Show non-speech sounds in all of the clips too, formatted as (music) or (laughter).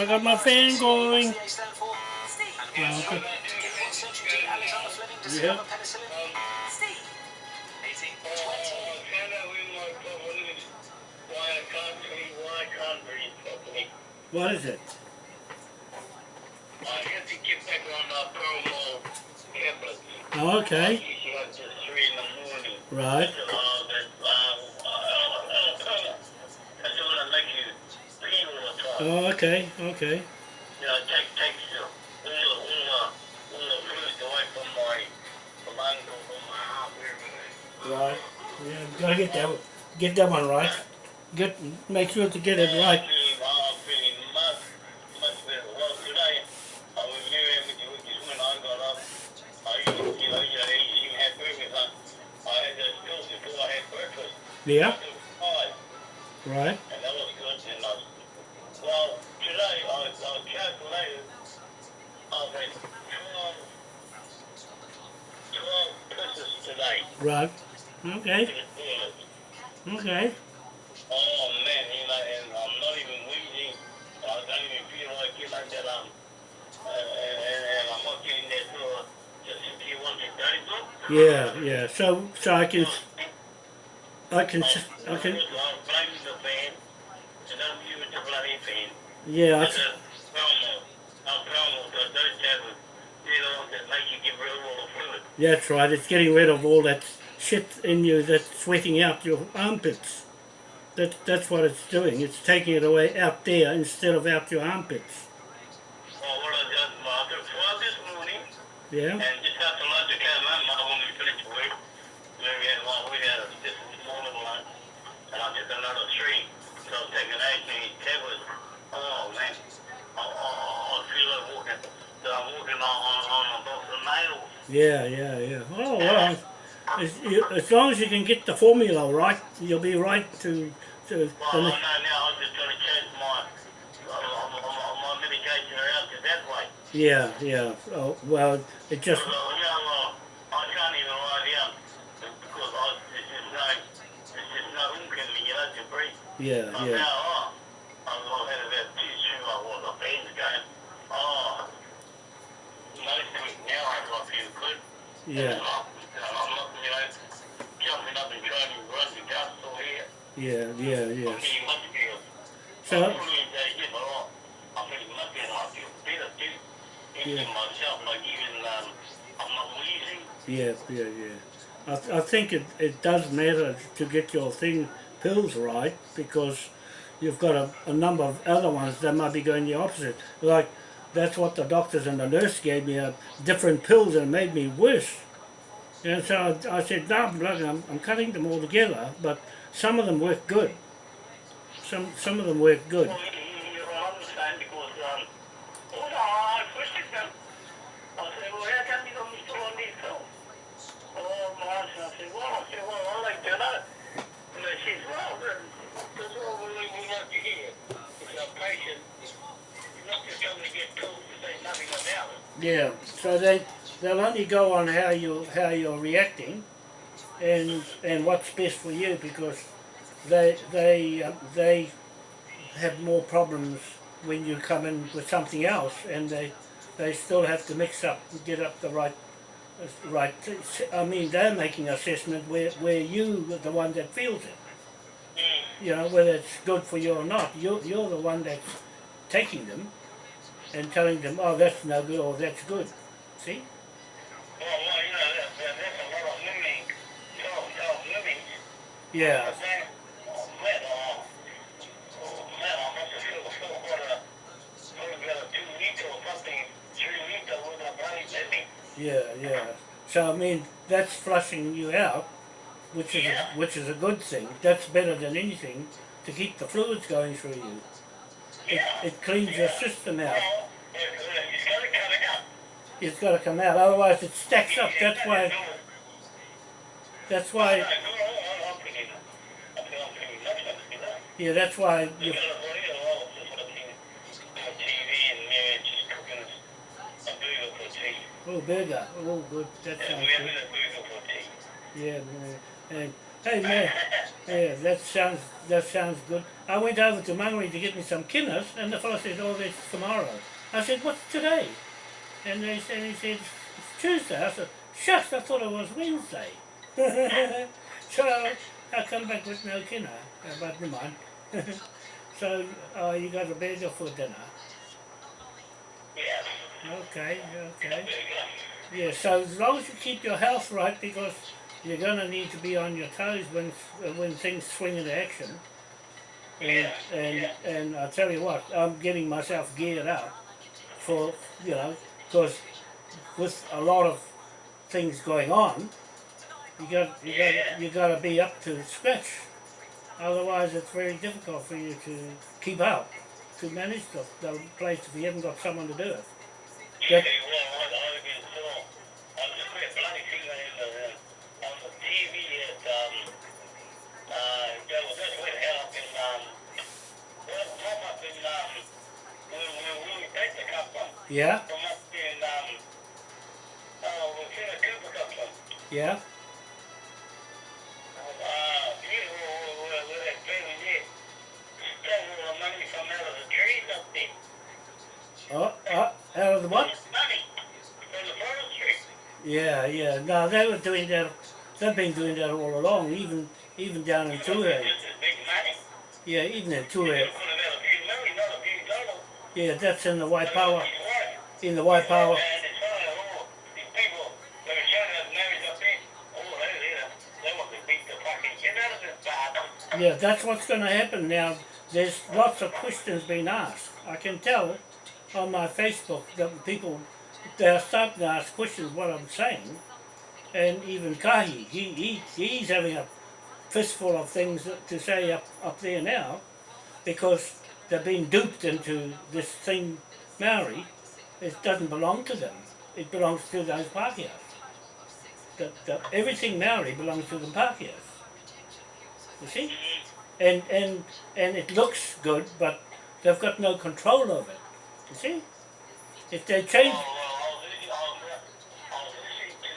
I got my fan going. They stand for Steve. Okay. Central D, Alexander Fleming, De Yeah. Silva, penicillin. Steve. 18, 20. What is it? Oh, okay. Right. Oh, okay. Okay. You know, take takes the away from my from my ankle, from my heart, it. Right. Yeah, gotta get that get that one right. Get make sure to get it right. I'm So so I can I can I can blaming the fan. And I'm using the bloody fan. yeah. I It's c- a promo. A promo because those tablets, you know, that make you get rid of all the fluid. That's right. It's getting rid of all that shit in you that's sweating out your armpits. That that's what it's doing. It's taking it away out there instead of out your armpits. Well, what I did, well, I took 12 this morning. Yeah. And just after lunch, I came home, I when we finished work, where we had, well, we had a, just a small little lunch, and I took another three. So I was taking eight and eight tablets. Oh, man. I, I, I feel like walking, so I'm walking on, on, on a box of nails. Yeah. Yeah. Yeah. Oh well. As, you, as long as you can get the formula right, you'll be right to to. Well, I know now, I'm just going to change my, uh, my, my, my medication around to that way. Yeah. Yeah. Oh well. It just So, you better. I feel better too. Into Yeah. myself, like even, um, I'm. Yeah, yeah, yeah. I, th- I think it, it does matter to get your thing pills right because you've got a, a number of other ones that might be going the opposite. Like that's what the doctors and the nurse gave me, uh, different pills and made me worse. And so I, I said, no, look, I'm, I'm cutting them all together, but some of them work good. Some some of them work good. Well, you- you're on the same because, um, well, no, I questioned them. I said, well, how come you got me still on these pills? Oh, my, I said, well, I said, well, I like to know. And they said, well, then, that's all we, we like to hear. It's our patient. You're not just going to get pills to say nothing about it. Yeah, so they they'll only go on how you how you're reacting, and and what's best for you because they they uh, they have more problems when you come in with something else, and they they still have to mix up and get up the right right. I mean, they're making assessment where where you the one that feels it. You know whether it's good for you or not. You're you're the one that's taking them and telling them, oh, that's no good or that's good. See? Well, well, you know, that, that, a lot of living, self, self-living. Yeah. But then, oh, man, oh, oh, man, I must have filled, filled quite a, probably about a two liter or something, three liter with a bloody baby. Yeah, yeah. So I mean, that's flushing you out, which is Yeah. a, which is a good thing. That's better than anything to keep the fluids going through you. It, it cleans your system out. Well, if, if he's got to cut it out. It's got to come out. Otherwise, it stacks up. That's why. That's why. Yeah, that's why. You oh, burger. Oh, good. That sounds good. Yeah, and Hey man, yeah, that sounds that sounds good. I went over to Mangere to get me some kinas, and the fellow said, "Oh, that's tomorrow." I said, "What's today?" And they said, "He said it's Tuesday." I said, "Shucks, I thought it was Wednesday." (laughs) so I come back with no kina, uh, but never mind. (laughs) so uh, you got a burger for dinner. Yeah. Okay, okay. Yeah, so as long as you keep your health right, because you're going to need to be on your toes when uh, when things swing into action. And, Yeah, and, yeah. and I tell you what, I'm getting myself geared up for, you know, because with a lot of things going on, you got you got you got to be up to scratch. Otherwise, it's very difficult for you to keep up, to manage the, the place if you haven't got someone to do it. Yeah, That- um, uh, um, um, Yeah, there. oh, oh, out of the what? Yeah, yeah. No, they were doing that. They've been doing that all along, even even down in money. Yeah, even in dollars. Yeah, that's in the. He's right. In the Waipawa. And it's funny, all these people that are trying to have marriage up there, oh, they, they, they want to beat the fucking shit out of this bastard. Yeah, that's what's going to happen now. There's lots of questions being asked. I can tell on my Facebook that people they're starting to ask questions what I'm saying, and even Kahi, he, he he's having a fistful of things to say up up there now, because they've been duped into this thing, Maori. It doesn't belong to them. It belongs to those Pākehās. The, the, everything Maori belongs to the Pākehās. You see? and and and it looks good, but they've got no control over it. You see, if they change, Oh, well, I was listening, I was, I was listening to,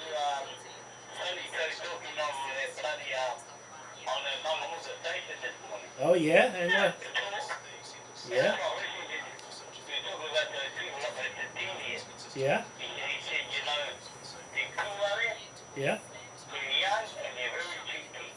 Tony Tony talking on that bloody, uh, on the Mamamuka station this morning. oh yeah, and uh, yeah, I was listening to, we were talking about the people up at the thing here. yeah, He, he said, you know, the Kumare, yeah, they're young and they're very cheeky.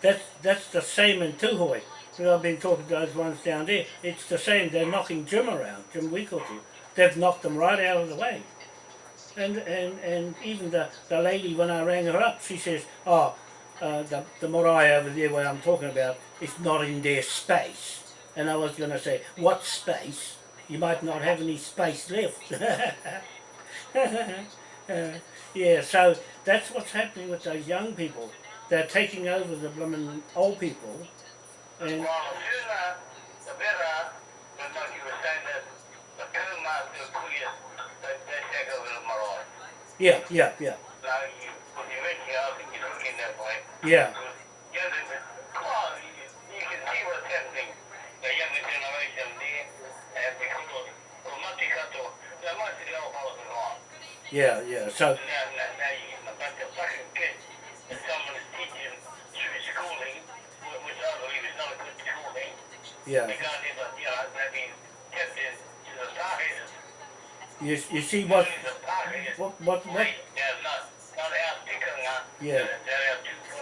That's that's the same in Tūhoe. Because I've been talking to those ones down there. It's the same. They're knocking Jim around, Jim Wikotu. They've knocked them right out of the way. And and and even the, the lady when I rang her up, she says, "Oh, uh, the the marae over there where I'm talking about, it's not in their space." And I was going to say, "What space? You might not have any space left." (laughs) Uh, (laughs) yeah, so that's what's happening with those young people. They're taking over the blooming old people, and yeah, yeah, yeah, yeah, yeah, yeah. So yeah, you you see what what what what? Yeah. they're, they're out too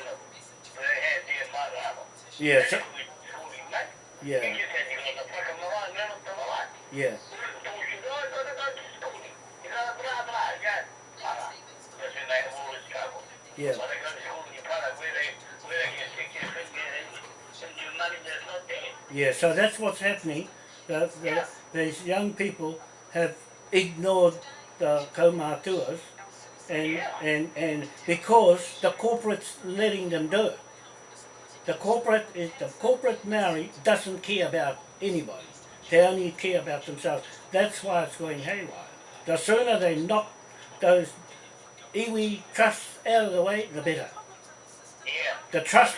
there. yeah. So that's what's happening. The, the, these young people have ignored the kaumātuas and and and because the corporate's letting them do it. The corporate is the corporate Maori doesn't care about anybody. They only care about themselves. That's why it's going haywire. The sooner they knock those iwi trusts out of the way, the better. Yeah. The trust,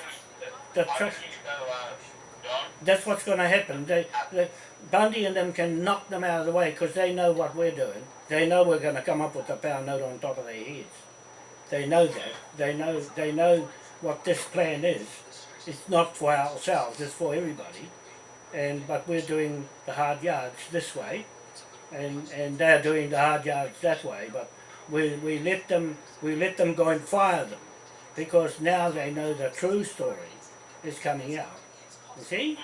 the trust. uh. That's what's going to happen. They, they, Bundy and them can knock them out of the way because they know what we're doing. They know we're going to come up with a pound note on top of their heads. They know that. They know. They know what this plan is. It's not for ourselves. It's for everybody. And but we're doing the hard yards this way, and and they're doing the hard yards that way. But we we let them we let them go and fire them, because now they know the true story is coming out. You see?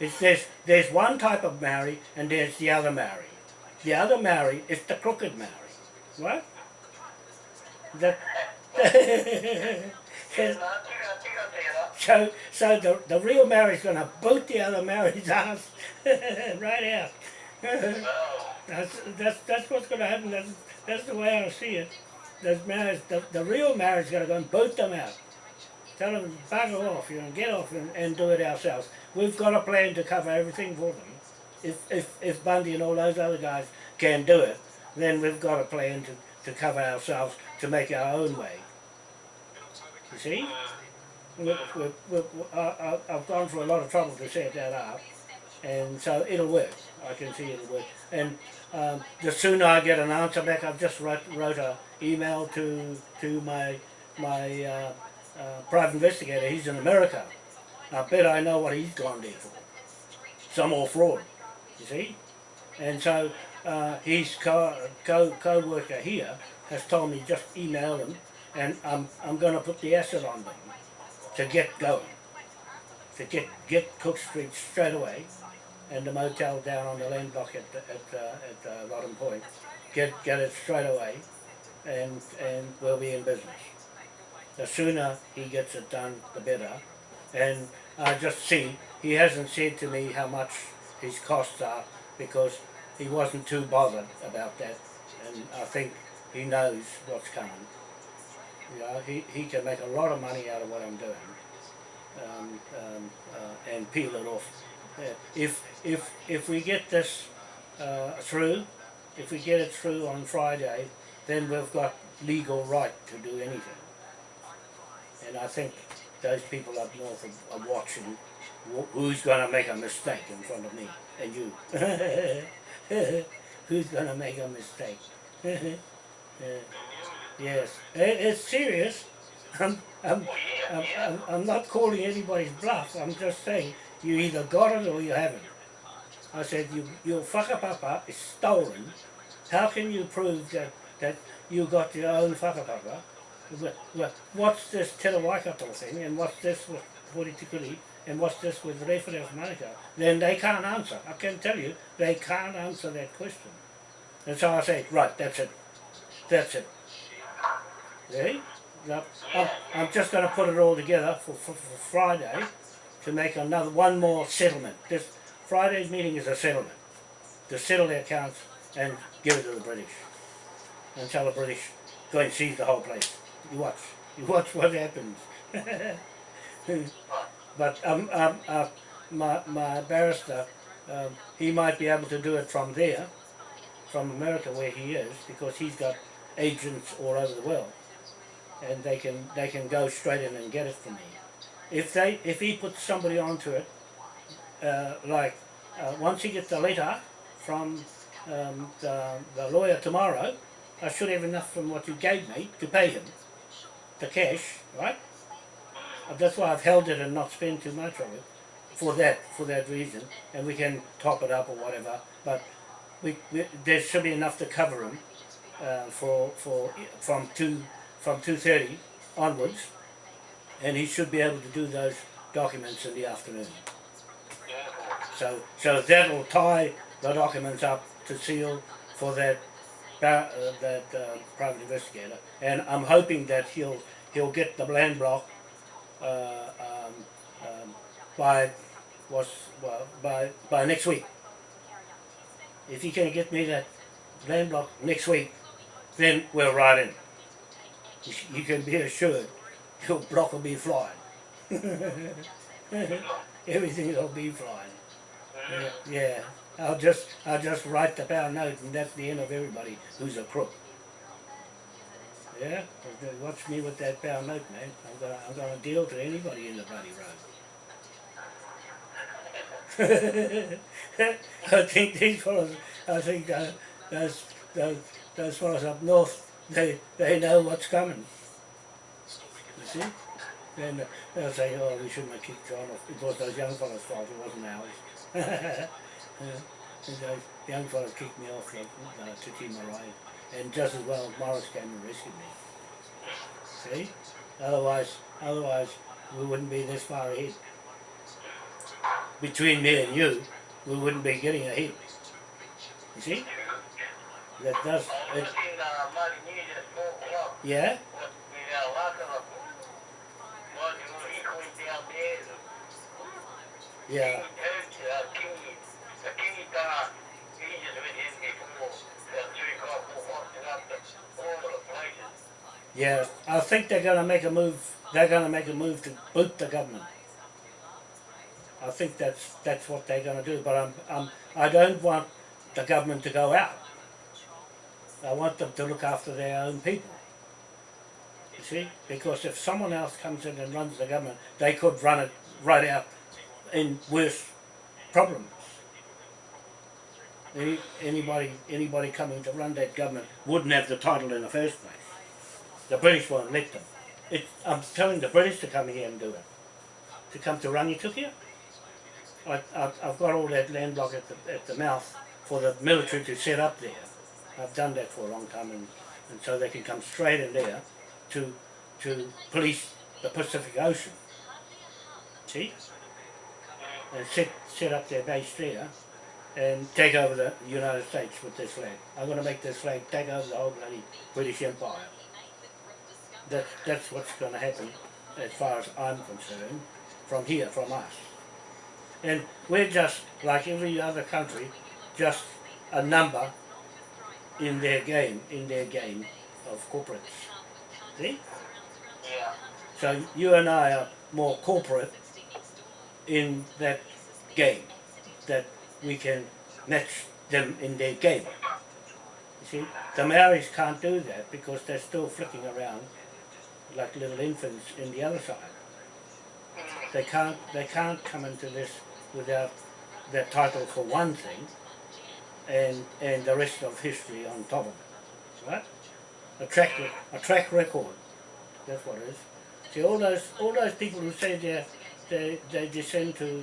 It's there's there's one type of Maori and there's the other Maori. The other Maori is the crooked Maori. What? That. (laughs) so so the the real Maori's gonna boot the other Maori's (laughs) ass (laughs) right out. That's that's that's what's gonna happen. That's that's the way I see it. Those Maoris, the, the real Maori's gonna go and boot them out. Tell them to bugger off, you know, get off and, and do it ourselves. We've got a plan to cover everything for them. If if if Bundy and all those other guys can do it, then we've got a plan to, to cover ourselves to make our own way. You see? We, we, we, I, I, I've gone through a lot of trouble to set that up, and so it'll work. I can see it'll work. And um, the sooner I get an answer back, I've just wrote, wrote a email to to my my uh, uh, private investigator. He's in America. I bet I know what he's gone there for. Some more fraud, you see. And so uh, his co co co worker here has told me just email them, and I'm I'm going to put the asset on them to get going, to get get Cook Street straight away, and the motel down on the land block at the, at uh, at uh, Point, get get it straight away, and and we'll be in business. The sooner he gets it done, the better. And I just see he hasn't said to me how much his costs are because he wasn't too bothered about that, and I think he knows what's coming. You know, he, he can make a lot of money out of what I'm doing, um, um, uh, and peel it off. If if if we get this uh, through, if we get it through on Friday, then we've got legal right to do anything. And I think those people up north are, are watching who's going to make a mistake in front of me and you. (laughs) who's going to make a mistake? (laughs) Yes, It- it's serious. I'm, I'm, I'm, I'm not calling anybody's bluff. I'm just saying you either got it or you haven't. I said you, your whakapapa is stolen. How can you prove that, that you got your own whakapapa? Wha- wha- What's this Te thing and what's this with Horitikuri and what's this with Rewhare of Manukau? Then they can't answer. I can tell you, they can't answer that question. And so I say, right, that's it. That's it. See? I'm, I'm just going to put it all together for, for, for Friday to make another one more settlement. This Friday's meeting is a settlement to settle their accounts and give it to the British and tell the British go and seize the whole place. You watch, you watch what happens. (laughs) but um, um, uh, my my barrister, um, he might be able to do it from there, from America where he is, because he's got agents all over the world, and they can they can go straight in and get it from me. If they if he puts somebody onto it, uh, like uh, once he gets the letter from um, the, the lawyer tomorrow, I should have enough from what you gave me to pay him, the cash, right? Uh, That's why I've held it and not spent too much of it, for that for that reason, and we can top it up or whatever. But we, we there should be enough to cover him uh, for for from two from two thirty onwards, and he should be able to do those documents in the afternoon. So so that'll tie the documents up to seal for that uh, that uh, private investigator, and I'm hoping that he'll he'll get the land block uh, um, um, by was well, by by next week. If he can get me that land block next week, then we're right in. you can be assured your block will be flying. (laughs) Everything will be flying. Yeah, yeah. I'll just I'll just write the pound note and that's the end of everybody who's a crook. Yeah? Watch me with that pound note, man. I'm gonna I'm gonna deal to anybody in the bloody road. (laughs) I think these fellows I think uh, those those those fellows up north they they know what's coming. See? Then they'll say, oh, we shouldn't have kicked John off. It was those young fellas' fault, it wasn't ours. (laughs) Uh, and those young fellas kicked me off like, uh, to Timarai. And just as well, Morris came and rescued me. See? Otherwise, otherwise, we wouldn't be this far ahead. Between me and you, we wouldn't be getting ahead. You see? That does, I it, was looking uh, money near just four o'clock. yeah? What we got a lot of them. One who he went down there. Yeah. King Toots, uh, King, the King uh, he just went in before about three o'clock, four o'clock, and up the all the places. Yeah, I think they're going to make a move. They're going to make a move to boot the government. I think that's that's what they're going to do. But I'm, I'm I don't want the government to go out. I want them to look after their own people. You see, because if someone else comes in and runs the government, they could run it right out in worse problems. Any, anybody anybody coming to run that government wouldn't have the title in the first place. The British won't let them. It, I'm telling the British to come here and do it. To come to Rangitukia. I, I've, I've got all that land block at the, at the mouth for the military to set up there. I've done that for a long time and, and so they can come straight in there to, to police the Pacific Ocean. See? Uh, and set, set up their base there and take over the United States with this flag. I'm going to make this flag take over the whole bloody British Empire. That, that's what's going to happen as far as I'm concerned from here, from us. And we're just, like every other country, just a number in their game, in their game of corporates. See? Yeah. So you and I are more corporate in that game, that we can match them in their game. You see, the Maoris can't do that because they're still flicking around like little infants in the other side. They can't, they can't come into this without their title for one thing and, and the rest of history on top of it. Right? A track, a track record. That's what it is. See, all those, all those people who say they they, they descend to,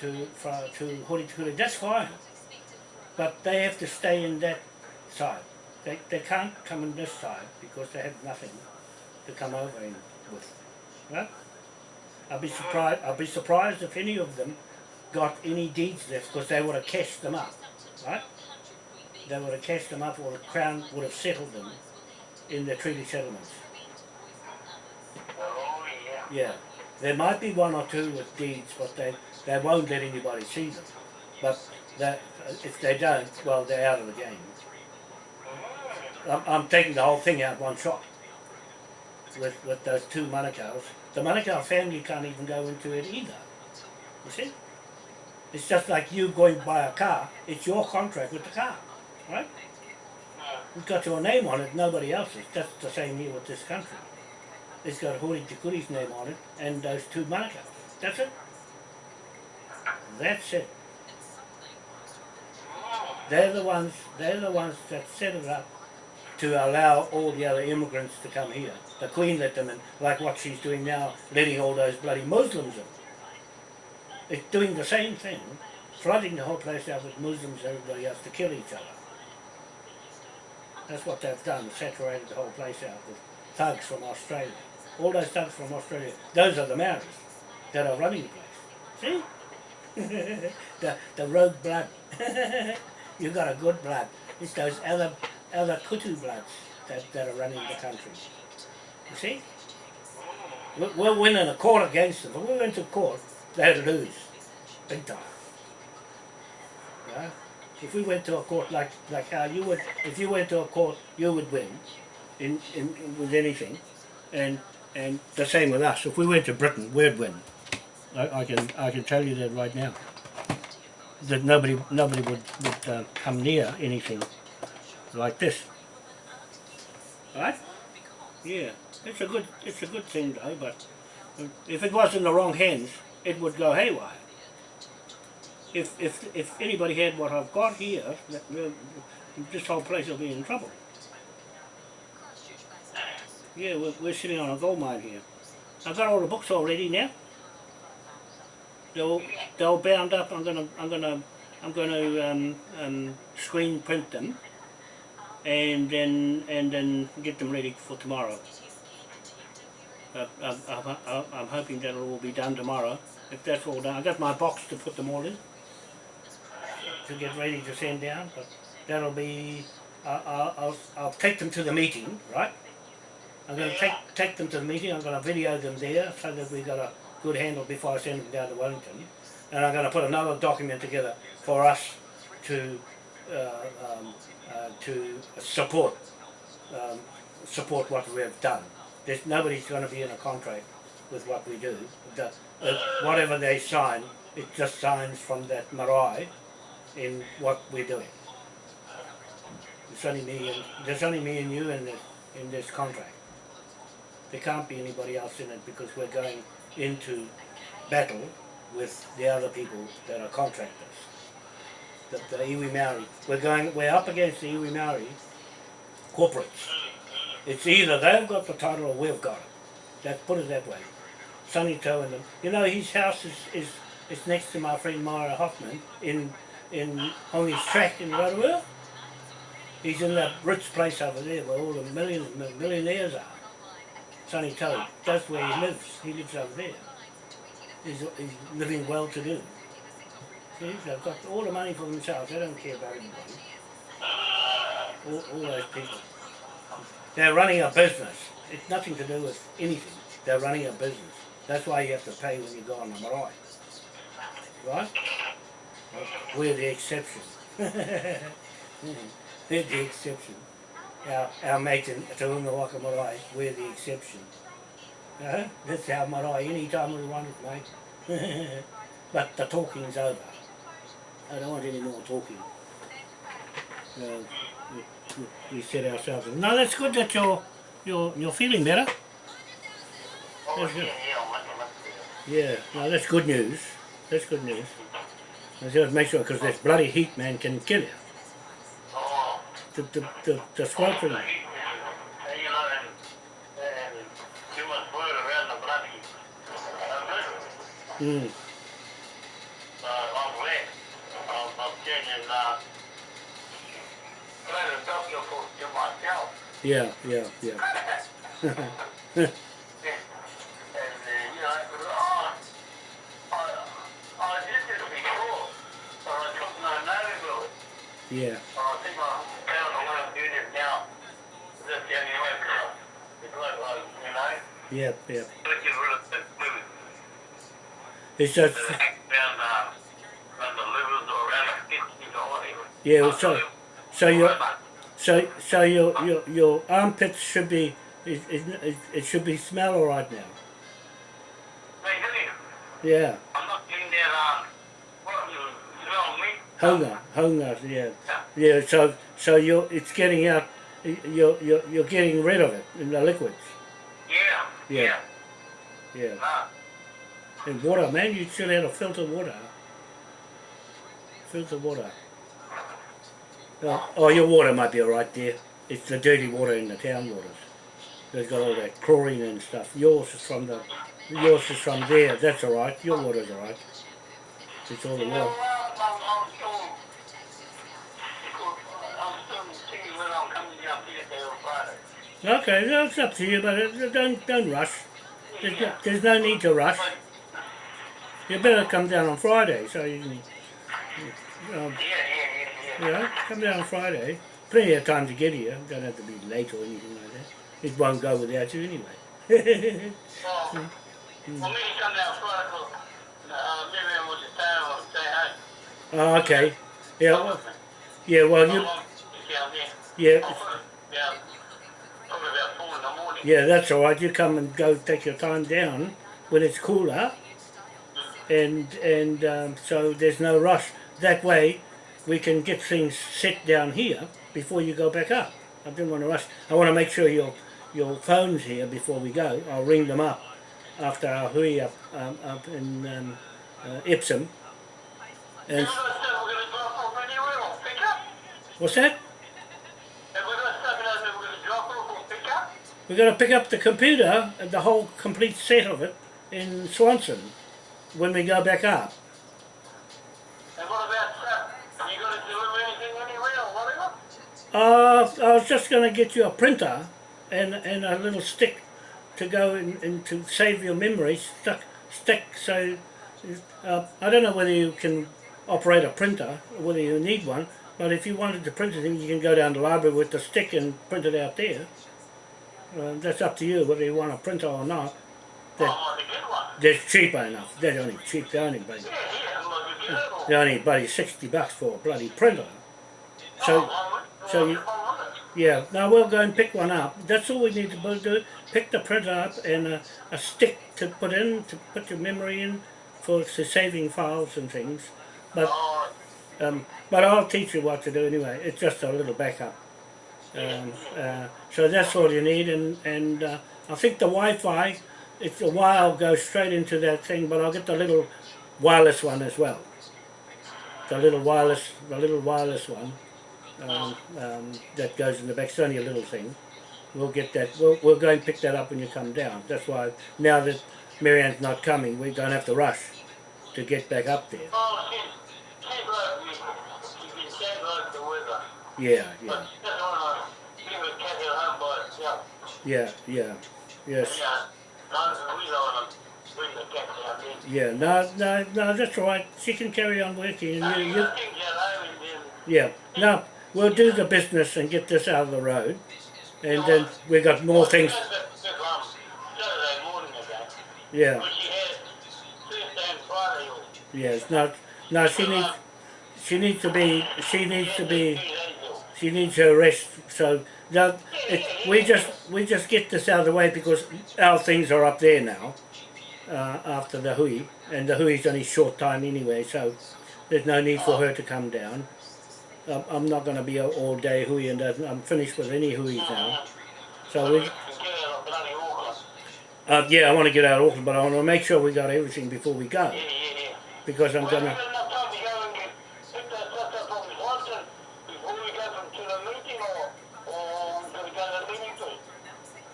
to, from, to Tukuri, that's fine. But they have to stay in that side. They, they can't come in this side because they have nothing to come over in with. Right? I'll be surprised. I'll be surprised if any of them got any deeds left because they would have cashed them up, right? They would have cashed them up, or the crown would have settled them in the treaty settlements. Oh, yeah. There might be one or two with deeds, but they they won't let anybody see them. But that if they don't, well, they're out of the game. I'm, I'm taking the whole thing out one shot with with those two Manukau's. The Manukau family can't even go into it either. You see? It's just like you going to buy a car. It's your contract with the car, right? It's got your name on it, nobody else's. That's the same here with this country. It's got Hori Tikuri's name on it and those two Manukau's. That's it. That's it. They're the ones. They're the ones that set it up to allow all the other immigrants to come here. The Queen let them in, like what she's doing now, letting all those bloody Muslims in. It's doing the same thing, flooding the whole place out with Muslims everybody else to kill each other. That's what they've done, saturated the whole place out with thugs from Australia. All those thugs from Australia, those are the Maoris that are running the place. See? (laughs) the, the rogue blood. (laughs) You've got a good blood. It's those other other kutu bloods that, that are running the country. You see? We're, we're winning a court against them. If we went to court, they'd lose. Big time. Yeah? If we went to a court like, like how you would, if you went to a court, you would win in, in, in with anything. and and the same with us. If we went to Britain, we'd win. I, I can I can tell you that right now. That nobody nobody would would uh, come near anything like this. Right? Yeah, it's a good it's a good thing though. But if it was in the wrong hands, it would go haywire. If if if anybody had what I've got here, this whole place will be in trouble. Yeah, we're, we're sitting on a gold mine here. I've got all the books already now. They're all, they're all bound up. I'm gonna I'm gonna I'm gonna um, um, screen print them, and then and then get them ready for tomorrow. Uh, I'm, I'm, I'm, hoping that it'll all be done tomorrow. If that's all done, I got my box to put them all in to get ready to send down. But that'll be I'll, I'll I'll take them to the meeting, right? I'm going to take take them to the meeting. I'm going to video them there so that we've got a good handle before I send them down to Wellington. And I'm going to put another document together for us to uh, um, uh, to support um, support what we have done. There's nobody's going to be in a contract with what we do. The, whatever they sign, it just signs from that marae in what we're doing. There's only me and there's only me and you in this in this contract. There can't be anybody else in it because we're going into battle with the other people that are contractors. The, the iwi Maori. We're going we're up against the iwi Maori corporates. It's either they've got the title or we've got it. Let's put it that way. Sonny Tau and them. You know his house is, is, is next to my friend Myra Hoffman in in on his track in Rotorua. He's in that rich place over there where all the millions millionaires are. Sonny Tau, that's where he lives. He lives over there. He's, he's living well to do. See, they've got all the money for themselves. They don't care about anybody. All, all those people. They're running a business. It's nothing to do with anything. They're running a business. That's why you have to pay when you go on the marae. Right? We're the exception. (laughs) We're the exception. Our, our mate in Te Unga Waka Marae, we're the exception. Uh, that's our marae any time we want it, mate. (laughs) but the talking's over. I don't want any more talking. Uh, we, we, we set ourselves. No, that's good that you're you're you're feeling better. That's good. Yeah, no, that's good news. That's good news. I just make sure because this bloody heat, man, can kill you. The the the, the mm, yeah, yeah, yeah. (laughs) yeah. That fluid. It's just The neck down, uh, around the livers or around the kidneys or whatever. yeah. So so your so so your your your armpits should be it, it, it, should be smell all right now. Yeah. I'm not getting that, what, you smell me? Hunger, hunger, yeah, yeah. So, so you're, it's getting out. You're, you're, you're getting rid of it in the liquids. Yeah, Yeah. yeah. Yeah. Nah. And water, man, you should have a filter water. Filter water. Oh, oh, your water might be all right there. It's the dirty water in the town waters. They've got all that chlorine and stuff. Yours is from the, yours is from there. That's all right. Your water's all right. It's all the Well, water. I'm, I'm still, I'm still seeing when I'm coming down here there on Friday. Okay, no, it's up to you, but it, don't don't rush. There's no, there's no need to rush. You better come down on Friday, so you can, um, Yeah, yeah, yeah, you know, come down on Friday. Plenty of time to get here. Don't have to be late or anything like that. It won't go without you anyway. (laughs) yeah. So, me come down Friday, 'cause, uh, maybe I was just down or say hi. oh, okay. Yeah, well, yeah. Well, you, Yeah, yeah. yeah, Yeah. Probably about four in the morning. Yeah, that's all right. You come and go take your time down when it's cooler, and and um, so there's no rush. That way, we can get things set down here before you go back up. I didn't want to rush. I want to make sure your your phone's here before we go. I'll ring them up after our hui up um, up in um, uh, Epsom. And guys said we're going to drop off anywhere or pick up? what's that? And we're going to stop it out there, we're going to drop off or pick up? We're going to pick up the computer, and the whole complete set of it, in Swanson when we go back up. And what about? Are you going to deliver anything anywhere or whatever? Uh, I was just going to get you a printer and and a little stick to go in, in to save your memory stuck stick. So uh, I don't know whether you can operate a printer, or whether you need one. But if you wanted to print anything, you can go down to the library with the stick and print it out there. Uh, that's up to you whether you want a printer or not. I want to get one. They're cheaper enough. They're only cheap. They're only bloody, Yeah, yeah, I'd like to get it all. they're only bloody sixty bucks for a bloody printer. So. Oh, so you- Yeah, now we'll go and pick one up. That's all we need to do. Pick the printer up and a, a stick to put in, to put your memory in for for saving files and things. But Oh, um, but I'll teach you what to do anyway. It's just a little backup. Um, uh, so that's all you need, and and uh, I think the Wi-Fi. It's a while goes straight into that thing, but I'll get the little wireless one as well. The little wireless, the little wireless one um, um, that goes in the back. It's only a little thing. We'll get that. We'll, we'll go and pick that up when you come down. That's why now that Marianne's not coming, we don't have to rush to get back up there. oh, she's, (laughs) yeah, yeah, yes. Yeah, no, no, no, that's all right. She can carry on working. And you, you, yeah, no, we'll do the business and get this out of the road, and then we've got more things. Yeah, yes, no, no, she needs, she needs to be, she needs to be, she needs her rest. So it, we just, we just get this out of the way because our things are up there now. Uh, after the hui, and the hui's only short time anyway, so there's no need for her to come down. I'm, I'm not going to be all day hui, and doesn't- I'm finished with any hui now. So we, uh, yeah, I want to get out of Auckland, but I want to make sure we got everything before we go, because I'm going to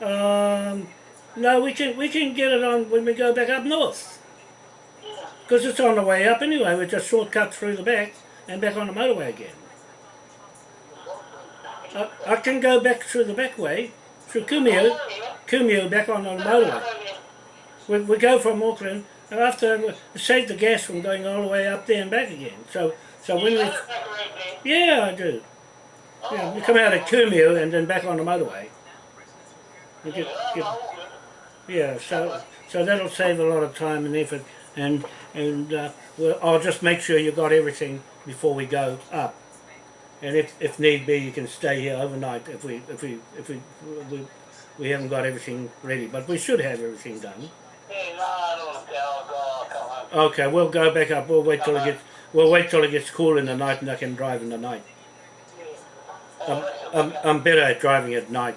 Um, no, we can we can get it on when we go back up north, because it's on the way up anyway. We just shortcut through the back and back on the motorway again. I, I can go back through the back way, through Kumeu, Oh. Kumeu back on the motorway. We, we go from Auckland and after we save the gas from going all the way up there and back again. So so when we yeah I do. Yeah, we come out of Kumeu and then back on the motorway. Get, get, yeah, so so that'll save a lot of time and effort, and and uh, I'll just make sure you got everything before we go up. And if, if need be, you can stay here overnight if we if we if we we, we haven't got everything ready, but we should have everything done. Okay, we'll go back up. We'll wait till it gets we'll wait till it gets cool in the night, and I can drive in the night. I'm, I'm, I'm better at driving at night.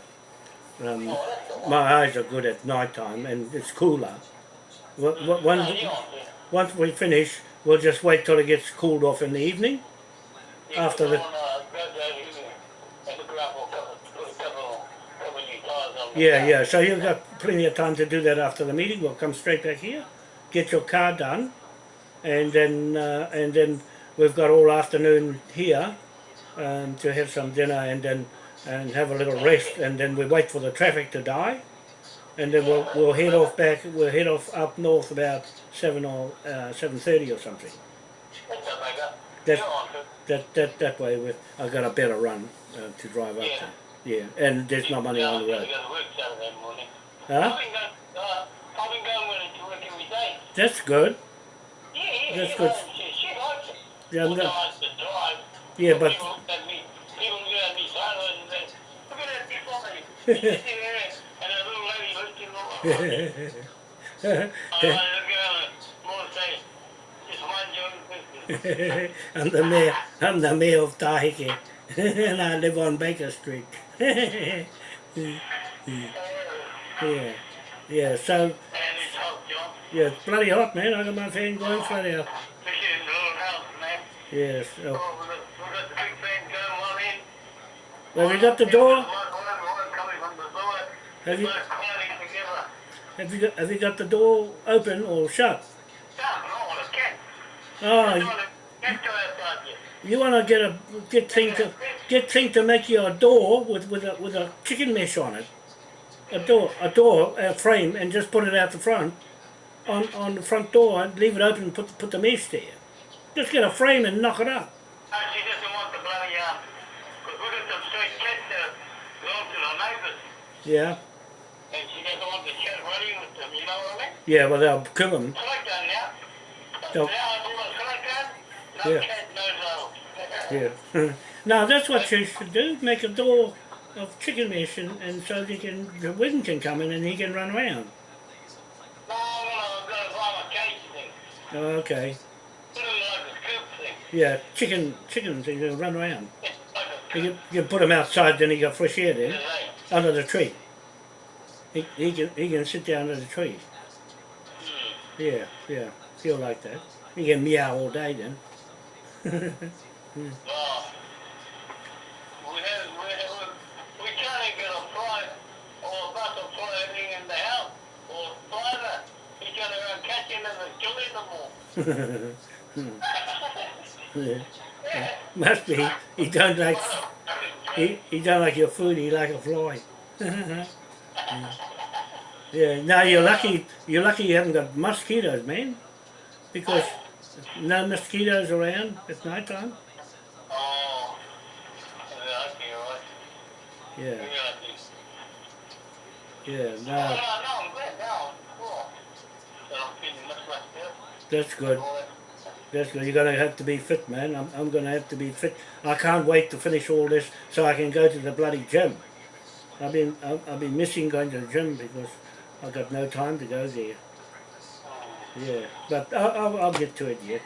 Um, my eyes are good at night time, and it's cooler. Once, once we finish, we'll just wait till it gets cooled off in the evening. After the- Yeah, yeah. So you've got plenty of time to do that after the meeting. We'll come straight back here, get your car done, and then uh, and then we've got all afternoon here um, to have some dinner and then and have a little rest, and then we wait for the traffic to die, and then we'll we'll head off back. We'll head off up north about seven or uh, seven thirty or something. That that that that way we I got a better run uh, to drive up Yeah. there. Yeah, and there's no money on the road. Huh? I've been going, uh, I've been going with it to work every day. That's good. Yeah, yeah, That's she good. likes it. She likes it. Yeah, Although no, I have to drive. yeah, but (laughs) I'm the mayor. I'm the mayor of Tahike, (laughs) and I live on Baker Street. (laughs) yeah, yeah. So yeah, it's bloody hot, man. I got my fan going flat out. Yes. Oh. Oh, we've got, we've got the big fan going one in. Have you got the door? Have you have you got have you got the door open or shut? Oh, you want to get a get thing to get thing to make you a door with with a with a chicken mesh on it. A door, a door, a frame, and just put it out the front, on on the front door, and leave it open and put put the mesh there. Just get a frame and knock it up. No, she doesn't want the bloody, uh, because we got some straight cats that belong to the neighbours. Yeah, And she doesn't want the cat running with them, you know what I mean? yeah. Well, they'll kill them. Select that now. Now I do a select that, no Yeah. no. (laughs) Yeah. (laughs) now that's what you should do. Make a door of chicken mesh, and, and so they can the wind can come in and he can run around. No, no, I've got a violent cage thing. Oh, okay. Put it like a coop thing. Yeah, chicken chickens they can run around. (laughs) You can, you can put them outside, then he got fresh air today. Under the tree. He, he can he can sit down under the tree. Yeah, yeah, feel like that. He can meow all day then. (laughs) Oh. We have, we we can't even get a fly or a bus or fly anything in the house or fly that. He's going around catching them and killing them all. yeah. Must be. He don't like he, he don't like your food. He like a fly. (laughs) yeah. Now you're lucky. You're lucky you haven't got mosquitoes, man, because no mosquitoes around at night time. Oh. Yeah. Yeah, Yeah, yeah. No, No, no, I'm glad now. Cool. So I'm feeling much less better. that's good. That's good. You're gonna have to be fit, man. I'm, I'm gonna have to be fit. I can't wait to finish all this so I can go to the bloody gym. I've been I've, I've been missing going to the gym because I've got no time to go there. Yeah, but I'll, I'll, I'll get to it yet.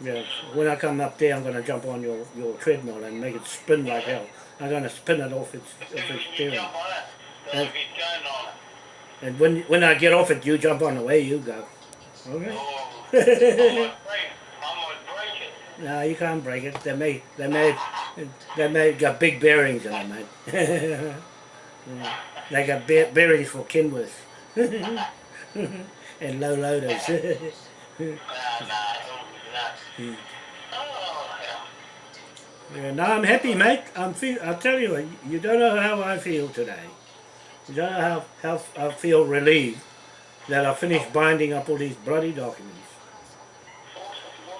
Yeah, when I come up there, I'm gonna jump on your, your treadmill and make it spin like hell. I'm gonna spin it off its, off its You steering. jump on it. So if it's going on it. And when when I get off it, you jump on the way you go. Okay. I I it. No, you can't break it. They made they made they made got big bearings in them, mate. (laughs) They got bear, bearings for Kenworth (laughs) and low loaders. Yeah. yeah, no, I'm happy, mate. I'm feel. I'll tell you, you don't know how I feel today. You don't know how how I feel relieved that I finished binding up all these bloody documents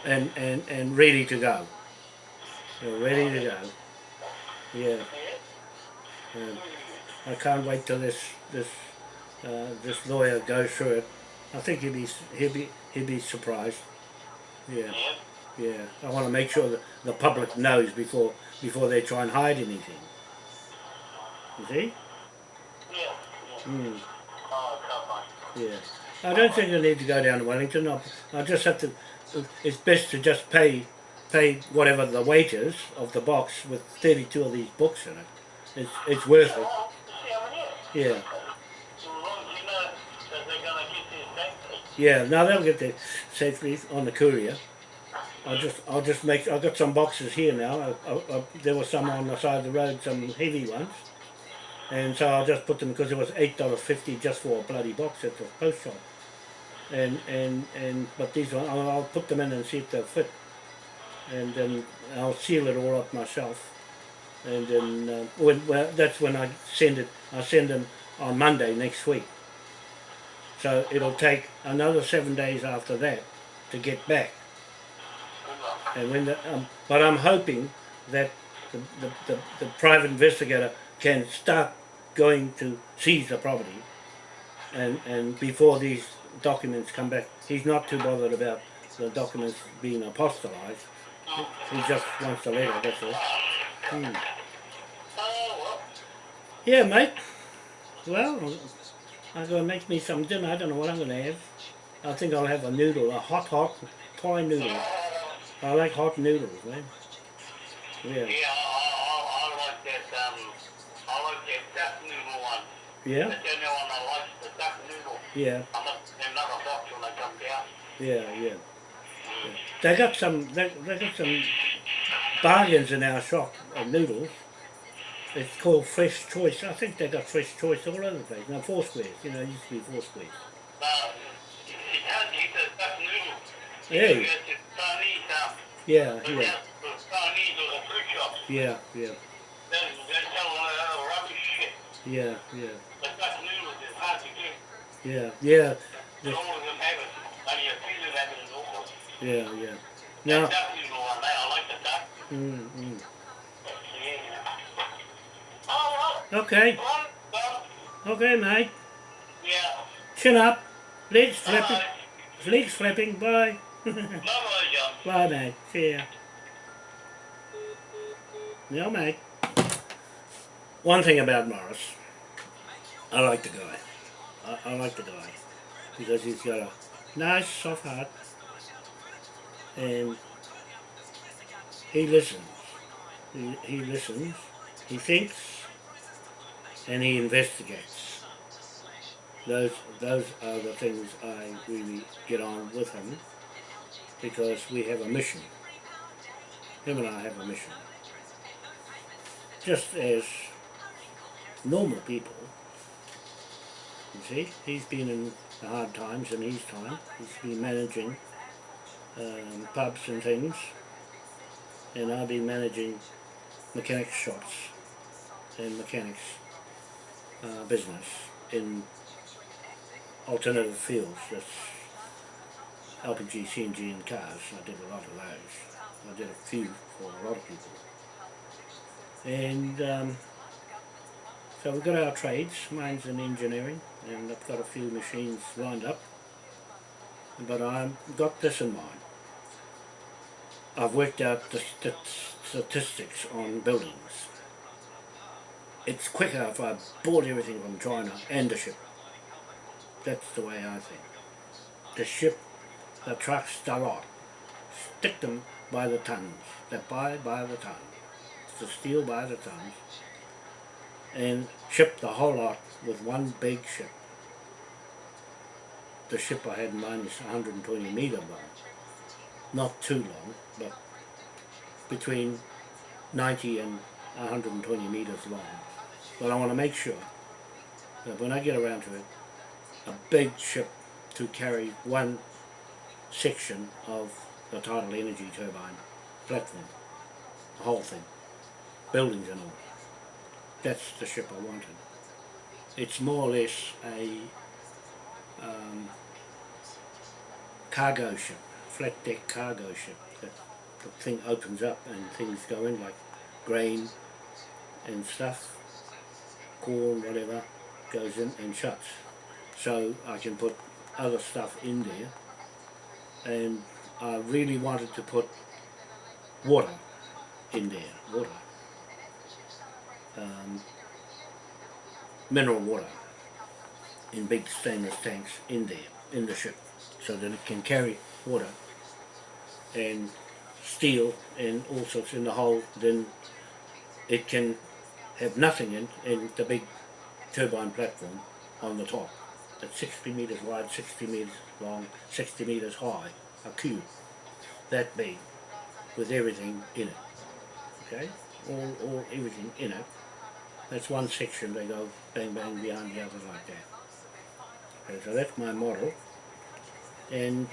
and and and ready to go. Ready to go. Yeah. Um, I can't wait till this this uh, this lawyer goes through it. I think he'll be he'll be he'll be surprised. Yeah, Yeah. I want to make sure that the public knows before before they try and hide anything. You see? Mm, yeah. I don't think I need to go down to Wellington. I I just have to. It's best to just pay pay whatever the weight is of the box with thirty two of these books in it. It's it's worth it. Yeah. Yeah, now they'll get there safely on the courier. I'll just, I'll just make. I've got some boxes here now. I, I, I, there were some on the side of the road, some heavy ones, and so I'll just put them because it was eight dollars fifty just for a bloody box at the post shop. And and and but these ones, I'll, I'll put them in and see if they'll fit, and then I'll seal it all up myself. And then uh, when, well, that's when I send it. I send them on Monday next week. So it'll take another seven days after that to get back. And when the, um, but I'm hoping that the, the, the, the private investigator can start going to seize the property and, and before these documents come back. He's not too bothered about the documents being apostolized. He just wants the letter, that's all. Hmm. Yeah, mate. Well, I'm going to make me some dinner. I don't know what I'm going to have. I think I'll have a noodle, a hot, hot Thai noodle. I like hot noodles, man. Yeah, Yeah, I, I, I like that, um, I like that duck noodle one. yeah, That's the only one I like, the duck noodle. Yeah, I must have another box when I come down. yeah, yeah. yeah. They got some, they, they got some bargains in our shop of noodles. It's called Fresh Choice. I think they got Fresh Choice all over the place. Now, four squares, you know, it used to be four squares. Uh, it's hard to eat the duck noodle. Yeah. Yeah, yeah, Chinese or the fruit shops. yeah, yeah, They, they have it at all. yeah, yeah. The Now, duck noodle one, I like the duck. mm, mm. Yeah. Oh, okay, okay, mate. yeah. Chin up, legs flapping, Bye. legs flapping. Bye. (laughs) Bye, mate. See ya. Yeah, mate. One thing about Morris, I like the guy. I, I like the guy because he's got a nice, soft heart, and he listens. He, he listens. He thinks, and he investigates. Those those are the things I really get on with him because we have a mission. Him and I have a mission. Just as normal people, you see, he's been in the hard times in his time. He's been managing um, pubs and things, and I've been managing mechanics shops and mechanics uh, business in alternative fields. That's LPG, CNG and cars. I did a lot of those. I did a few for a lot of people. And um, so we've got our trades. Mine's in engineering and I've got a few machines lined up. But I've got this in mind. I've worked out the st- statistics on buildings. It's quicker if I bought everything from China and the ship. That's the way I think. The ship the trucks the lot. Stick them by the tons. They buy by the ton. The steel by the tons. And ship the whole lot with one big ship. The ship I had in mind is 120 metre long. Not too long, but between 90 and 120 metres long. But I want to make sure that when I get around to it, a big ship to carry one section of the tidal energy turbine platform, the whole thing, buildings and all. That's the ship I wanted. It's more or less a um, cargo ship, flat deck cargo ship. That the thing opens up and things go in like grain and stuff, corn, whatever, goes in and shuts. So I can put other stuff in there and I really wanted to put water in there, water, um, mineral water in big stainless tanks in there, in the ship, so that it can carry water and steel and all sorts in the hole, then it can have nothing in, in the big turbine platform on the top. It's 60 metres wide, 60 metres long, 60 metres high, a cube, that big, with everything in it. Okay? All, all, everything in it. That's one section, they go bang bang behind the other like that. Okay, so that's my model. And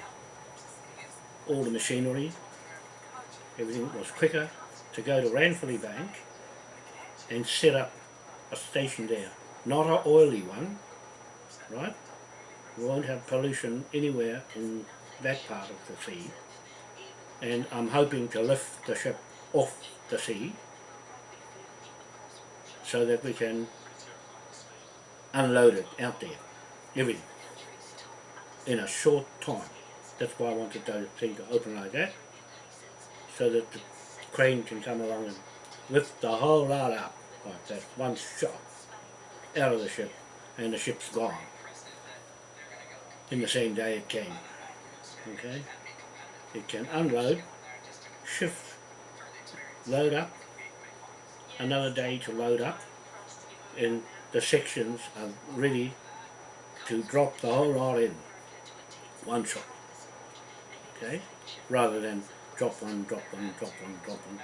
all the machinery, everything was quicker to go to Ranfurly Bank and set up a station there. Not an oily one, right? We won't have pollution anywhere in that part of the sea. And I'm hoping to lift the ship off the sea so that we can unload it out there, everything, in a short time. That's why I wanted the thing to open like that, so that the crane can come along and lift the whole lot up like that, one shot, out of the ship, and the ship's gone. in the same day it came. Okay? It can unload, shift, load up, another day to load up, and the sections are ready to drop the whole lot in one shot. Okay? Rather than drop one, drop one, drop one, drop one.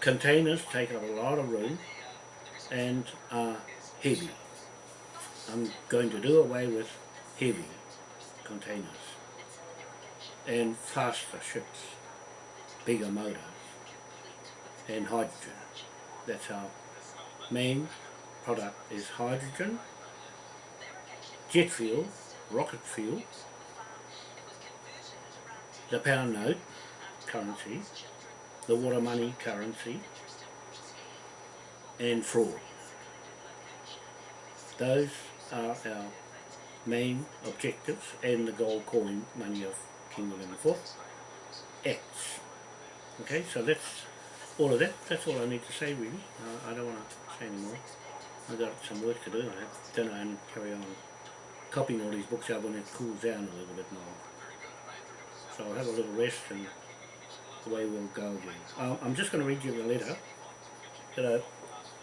Containers take up a lot of room and are heavy. I'm going to do away with heavy containers and faster ships, bigger motors and hydrogen. That's our main product is hydrogen, jet fuel, rocket fuel, the pound note currency, the water money currency and fraud. Those are our main objectives and the gold coin money of King William IV acts. Okay, so that's all of that. That's all I need to say really. Uh, I don't want to say any more. I've got some work to do. I have dinner and carry on copying all these books out when it cools down a little bit more. So I'll have a little rest and away we'll go again. Um, I'm just going to read you the letter that I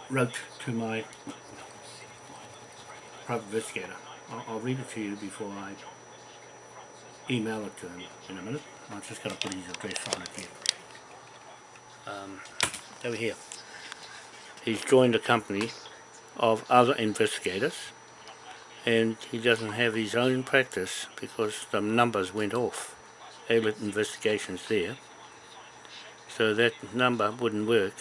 wrote to my private investigator. I'll, I'll read it to you before I email it to him in a minute. I'm just going to put his address on it here. Um, over here. He's joined a company of other investigators and he doesn't have his own practice because the numbers went off. Ablett investigations there. So that number wouldn't work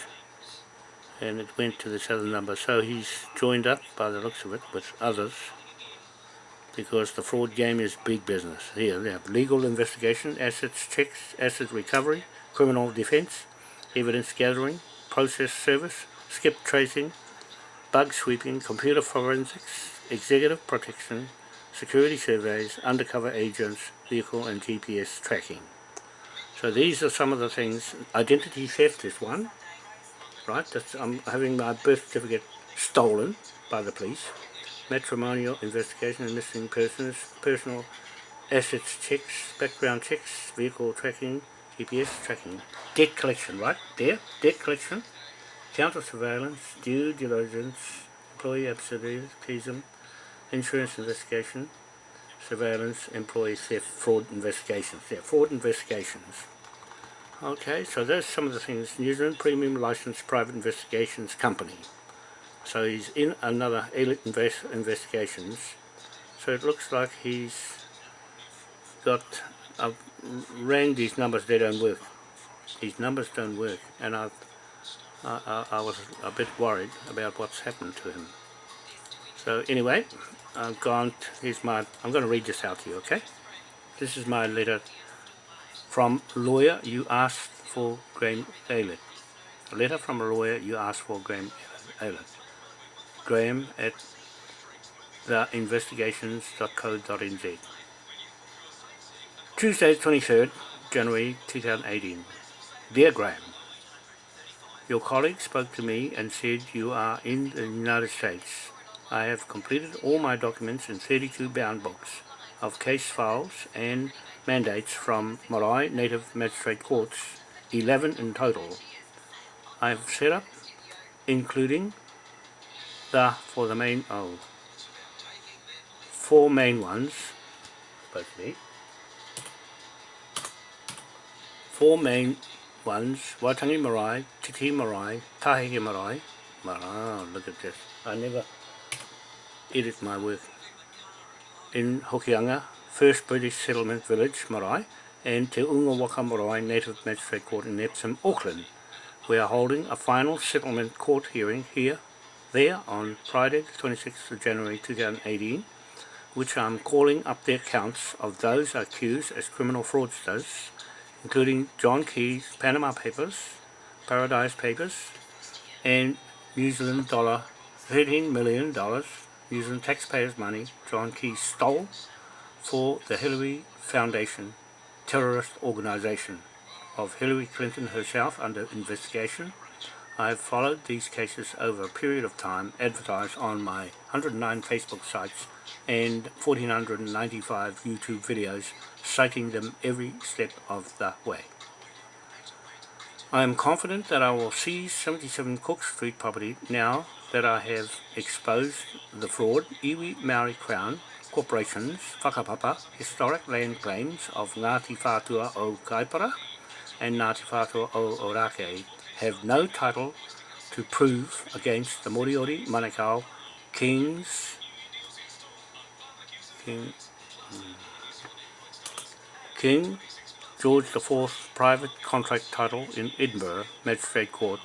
and it went to this other number. So he's joined up by the looks of it with others because the fraud game is big business. Here they have legal investigation, assets checks, asset recovery, criminal defence, evidence gathering, process service, skip tracing, bug sweeping, computer forensics, executive protection, security surveys, undercover agents, vehicle and GPS tracking. So these are some of the things. Identity theft is one, right? That's, I'm having my birth certificate stolen by the police. Matrimonial investigation and missing persons, personal assets checks, background checks, vehicle tracking, GPS tracking, debt collection, right? There, debt collection, counter surveillance, due diligence, employee absenteeism, insurance investigation, surveillance, employee theft, fraud investigations. Yeah, fraud investigations. Okay, so there's some of the things. New Zealand Premium Licensed Private Investigations Company. So he's in another Elite invest Investigations. So it looks like he's got, I've ran these numbers, they don't work. These numbers don't work and I've, I, I, I was a bit worried about what's happened to him. So anyway, I've gone, here's my, I'm going to read this out to you, okay? This is my letter from lawyer you asked for Graham Aylett. A letter from a lawyer you asked for Graham Aylett. Graham at theinvestigations.co.nz Tuesday 23rd January 2018 Dear Graham, Your colleague spoke to me and said you are in the United States. I have completed all my documents in 32 bound books of case files and mandates from Marae Native Magistrate Courts, 11 in total. I have set up, including the, for the main, oh, four main ones, supposed to four main ones, Waitangi Marae, Tiki Marae, Tahiki Marae, Wow, look at this, I never edit my work, in Hokianga, First British Settlement Village, Marae, and Te Unga Waka Marae Native Magistrate Court in Epsom, Auckland. We are holding a final settlement court hearing here there on Friday the 26th of January 2018 which I'm calling up the accounts of those accused as criminal fraudsters. Including John Key's Panama Papers, Paradise Papers and New Zealand dollar $13 million New Zealand taxpayers money John Key stole for the Hillary Foundation terrorist organization of Hillary Clinton herself under investigation I have followed these cases over a period of time advertised on my 109 Facebook sites and 1495 YouTube videos citing them every step of the way. I am confident that I will seize 77 Cook Street property now that I have exposed the fraud Iwi Maori Crown Corporation's whakapapa historic land claims of Ngāti Whātua o Kaipara and Ngāti Whātua o Orakei have no title to prove against the Moriori Manukau Kings. King, hmm, King George IV private contract title in Edinburgh Magistrate Court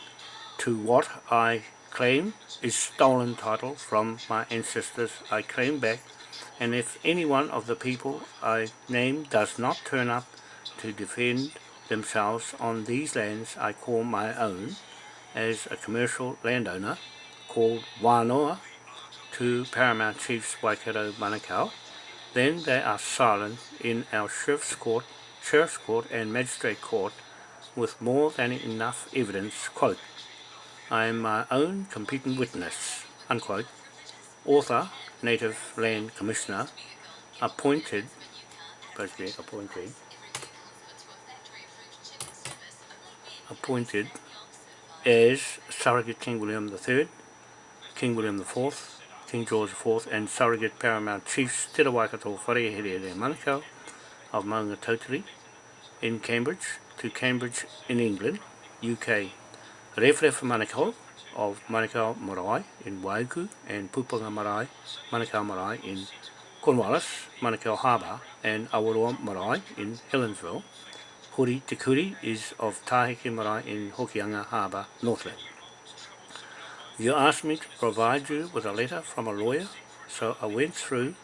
to what I claim is stolen title from my ancestors. I claim back and if any one of the people I name does not turn up to defend themselves on these lands I call my own as a commercial landowner called Wānoa to Paramount Chiefs Waikato Manukau, then they are silent in our Sheriff's Court, Sheriff's Court and Magistrate Court with more than enough evidence, quote, I am my own competent witness, unquote, author, Native Land Commissioner, appointed, supposed to be appointed, appointed as surrogate King William III, King William IV, King George IV and surrogate paramount chiefs Te Rawaikato Wharehere Manukau of Maunga in Cambridge to Cambridge in England, UK. Rewharewha Manukau of Manukau Marae in Waiku and Pupanga Marae, Manukau Marae in Cornwallis, Manukau Harbour and Awaroa Marae in Helensville. Hori Te Kuri is of Taheke Marae in Hokianga Harbour, Northland. You asked me to provide you with a letter from a lawyer, so I went through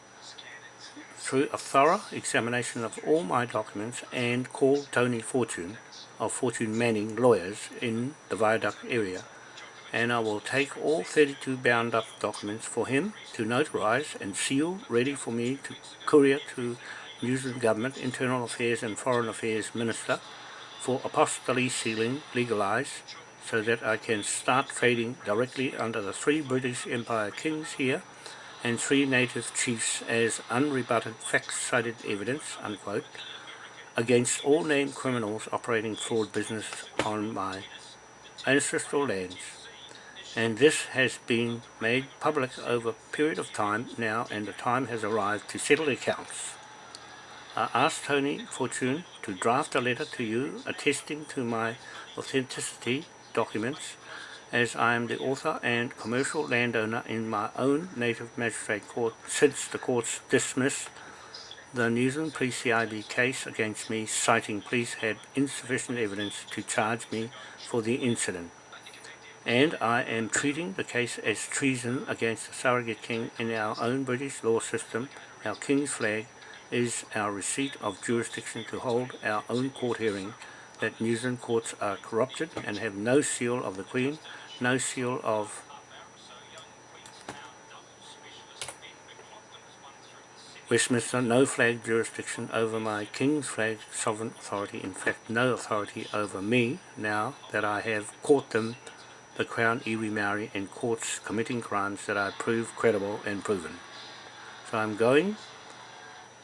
through a thorough examination of all my documents and called Tony Fortune of Fortune Manning Lawyers in the Viaduct area and I will take all 32 bound up documents for him to notarize and seal ready for me to courier to New Zealand Government Internal Affairs and Foreign Affairs Minister for apostille sealing legalized so that I can start trading directly under the three British Empire kings here and three native chiefs as unrebutted fact-cited evidence, unquote, against all named criminals operating fraud business on my ancestral lands and this has been made public over a period of time now and the time has arrived to settle accounts. I asked Tony Fortune to draft a letter to you attesting to my authenticity documents as I am the author and commercial landowner in my own native magistrate court since the courts dismissed the New Zealand Police CIB case against me citing police had insufficient evidence to charge me for the incident and I am treating the case as treason against the surrogate king in our own British law system. Our king's flag is our receipt of jurisdiction to hold our own court hearing that New Zealand courts are corrupted and have no seal of the Queen, no seal of Westminster, no flag jurisdiction over my King's flag sovereign authority, in fact no authority over me now that I have caught them the Crown Iwi Maori and courts committing crimes that I prove credible and proven. So I'm going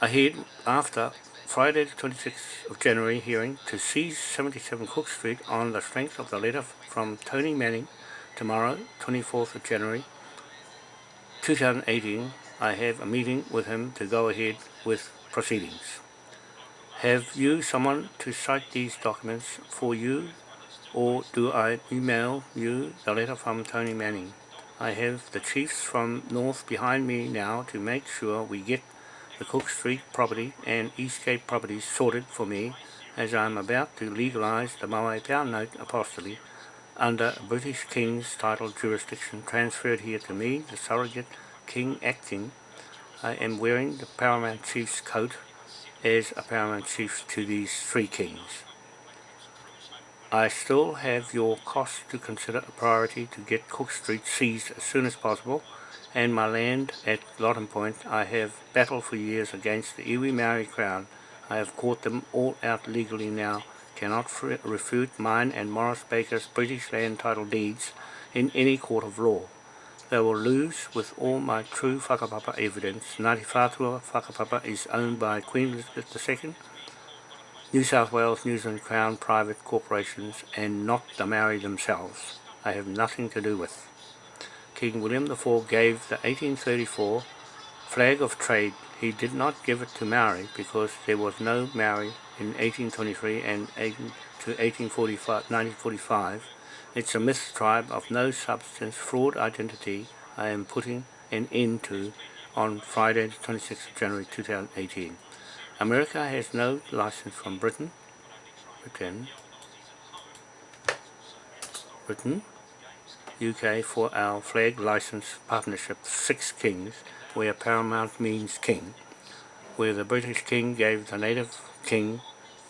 ahead after Friday the 26th of January hearing to seize 77 Cook Street on the strength of the letter from Tony Manning tomorrow 24th of January 2018 I have a meeting with him to go ahead with proceedings. Have you someone to cite these documents for you or do I email you the letter from Tony Manning? I have the chiefs from North behind me now to make sure we get the Cook Street property and Eastgate properties sorted for me as I am about to legalise the Maui Pound Note apostille under British King's title jurisdiction transferred here to me, the surrogate King acting. I am wearing the Paramount Chief's coat as a Paramount Chief to these three kings. I still have your costs to consider a priority to get Cook Street seized as soon as possible and my land at Lottin Point I have battled for years against the Iwi Maori Crown. I have caught them all out legally now cannot refute mine and Morris Baker's British land title deeds in any court of law. They will lose with all my true whakapapa evidence. Ngāti Whātua whakapapa is owned by Queen Elizabeth II, New South Wales, New Zealand Crown private corporations and not the Maori themselves. I have nothing to do with. King William IV gave the 1834 flag of trade. He did not give it to Maori because there was no Maori in 1823 and 18 to 1845, 1945. It's a myth tribe of no substance, fraud identity I am putting an end to on Friday the 26th of January 2018. America has no license from Britain, Britain, Britain, UK for our flag license partnership Six Kings, where paramount means king, where the British king gave the native king,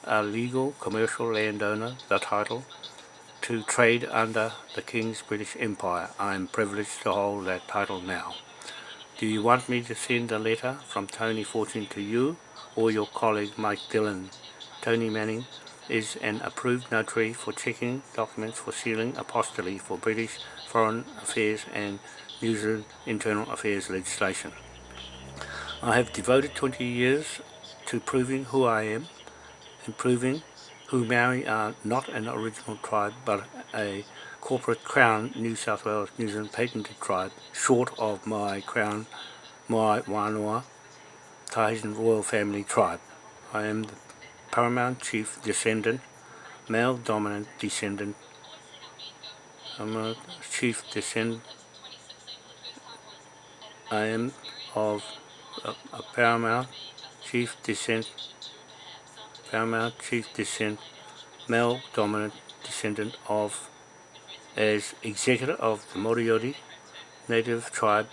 a legal commercial landowner, the title to trade under the King's British Empire. I am privileged to hold that title now. Do you want me to send a letter from Tony Fortune to you or your colleague Mike Dillon? Tony Manning is an approved notary for checking documents for sealing apostille for British Foreign Affairs and New Zealand Internal Affairs legislation. I have devoted 20 years to proving who I am and proving who Maori are not an original tribe but a corporate Crown New South Wales New Zealand patented tribe short of my Crown Mai Wānoa Tahitian royal family tribe. I am the paramount chief descendant, male dominant descendant. I'm a chief descendant. I am of a, a paramount chief descent paramount chief descent male dominant descendant of as executor of the Moriori native tribe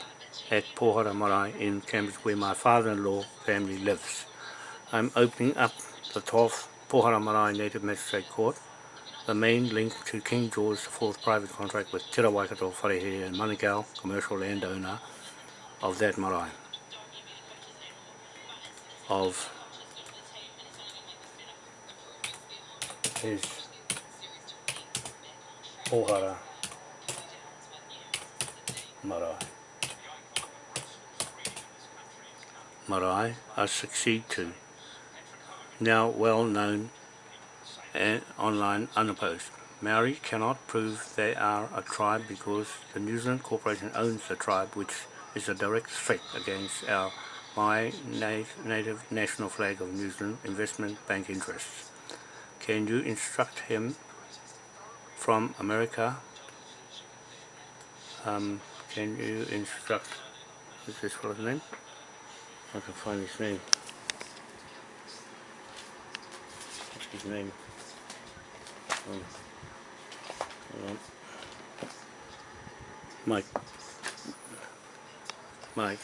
at Pohara Marae in Cambridge where my father-in-law family lives. I'm opening up the 12th Pohara Marae Native Magistrate Court, the main link to King George IV private contract with Tira Waikato and Manukau, commercial landowner of that marae. Of his Pohara marae. Marae I succeed to, now well known online unopposed. Maori cannot prove they are a tribe because the New Zealand Corporation owns the tribe which is a direct threat against our my native national flag of New Zealand investment bank interests. Can you instruct him from America? Um, can you instruct, is this his name? I can find his name. What's his name? Um, Mike. Mike.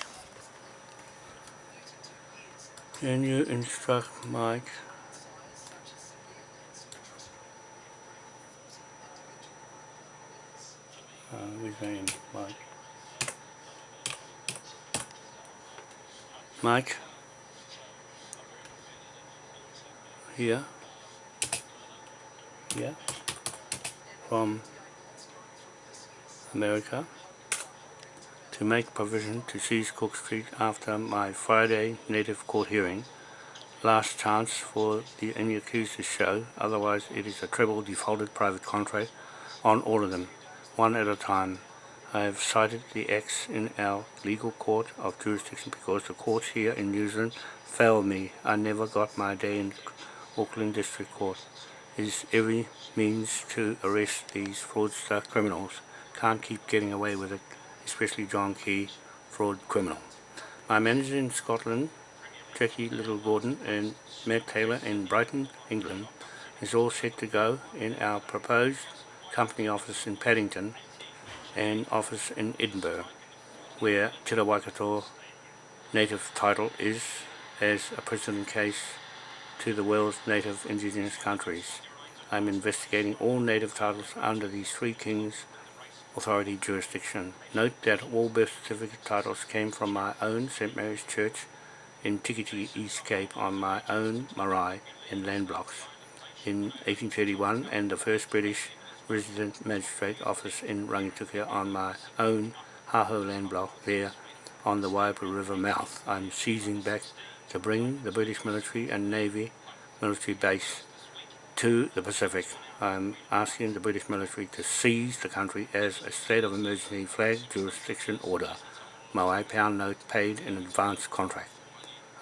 Can you instruct Mike uh, his name, Mike. Mike. Here. Here. From America to make provision to seize Cook Street after my Friday native court hearing. Last chance for the any accused to show, otherwise it is a treble defaulted private contract on all of them, one at a time. I have cited the acts in our legal court of jurisdiction because the courts here in New Zealand failed me. I never got my day in Auckland District Court. Is every means to arrest these fraudster criminals. Can't keep getting away with it especially John Key, fraud criminal. My manager in Scotland, Jackie Little Gordon and Matt Taylor in Brighton, England, is all set to go in our proposed company office in Paddington and office in Edinburgh, where Te Waikato native title is as a precedent case to the world's native indigenous countries. I'm investigating all native titles under these three kings authority jurisdiction. Note that all birth certificate titles came from my own St. Mary's Church in Tikitiki East Cape on my own marae and land blocks. in 1831 and the first British resident magistrate office in Rangitukia on my own Haho land block there on the Waiapu River mouth. I'm seizing back to bring the British military and Navy military base to the Pacific. I'm asking the British military to seize the country as a state of emergency flag jurisdiction order. Maui pound note paid in advance contract.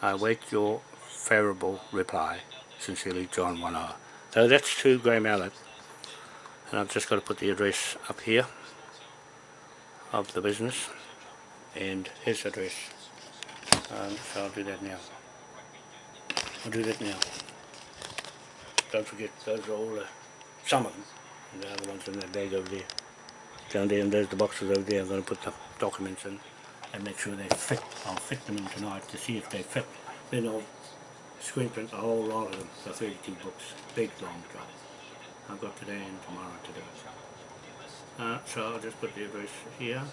I await your favourable reply. Sincerely, John Wanoa. So that's to Grey Mallet. And I've just got to put the address up here of the business and his address. Um, so I'll do that now. I'll do that now. Don't forget, those are all the, some of them. And the other ones in that bag over there. Down there, and there's the boxes over there. I'm going to put the documents in and make sure they fit. I'll fit them in tonight to see if they fit. Then I'll screen print a whole lot of them, the 32 books. Big long job. I've got today and tomorrow to do it. Uh, so I'll just put the address here.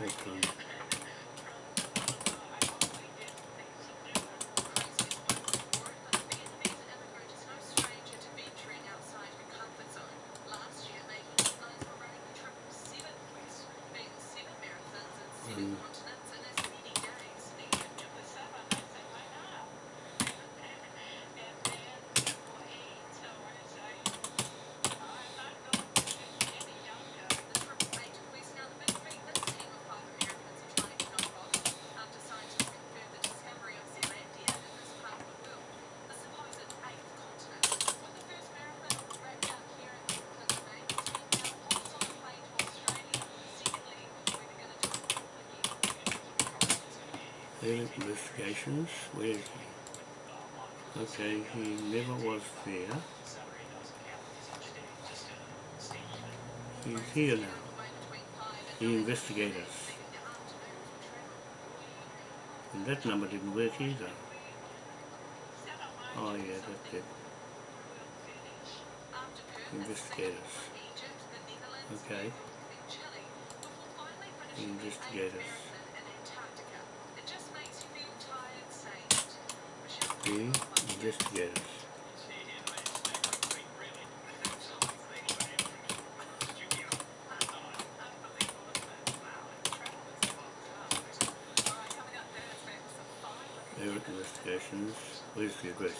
Hopefully. Mm. Investigations, where is he? Okay, he never was there. He's here now. The investigators. And that number didn't work either. Oh yeah, that's it. Investigators. Okay. Investigators. The investigators. Their investigations. Where's the address?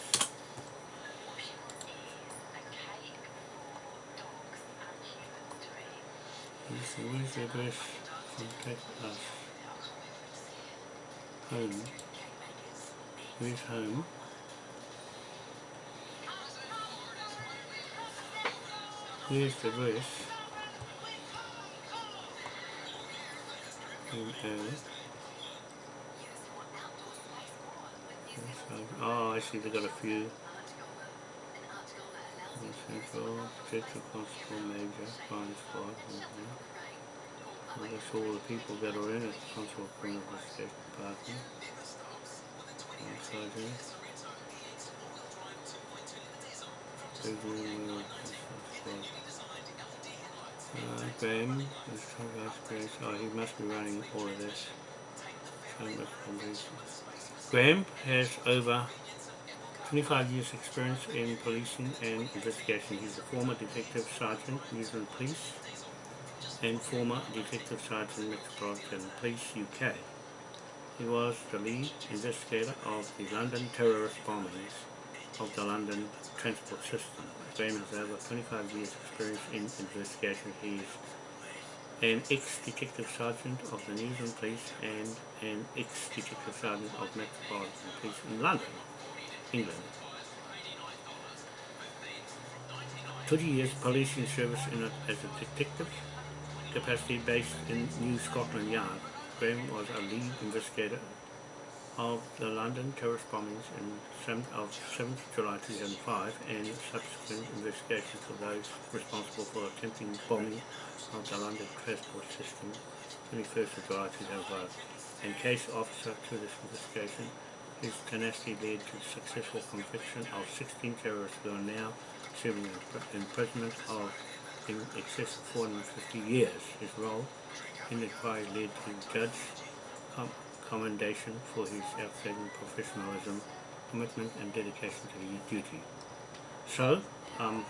Where's the, address? Us. Home. Where's home? Here's the. Home house. Oh, I see they got a few. Central, Detective Constable Major, Crime Squad. mhm. Well, that's all the people that are in it, Constable Criminal Investigation Department. Inside here. Regular Squad. Graham, is Vice Grace. Oh, he must be running all of this. Graham has over 25 years experience in policing and investigation. He's a former Detective Sergeant, New Zealand Police, and former Detective Sergeant, Metropolitan Police UK. He was the lead investigator of the London terrorist bombings of the London transport system. Graham has over 25 years experience in investigation. He is an ex-detective sergeant of the New Zealand Police and an ex-detective sergeant of Metropolitan Police in London, England. 20 years policing service in a, as a detective capacity based in New Scotland Yard. Graham was a lead investigator of the London terrorist bombings in 7th of 7th July 2005 and subsequent investigations of those responsible for attempting bombing of the London transport system 21st of July 2005 and case officer to this investigation His tenacity led to the successful conviction of 16 terrorists who are now serving impr- imprisonment of in excess of 450 years. His role inquiry led to judge com- commendation for his outstanding professionalism, commitment and dedication to his duty. So, um,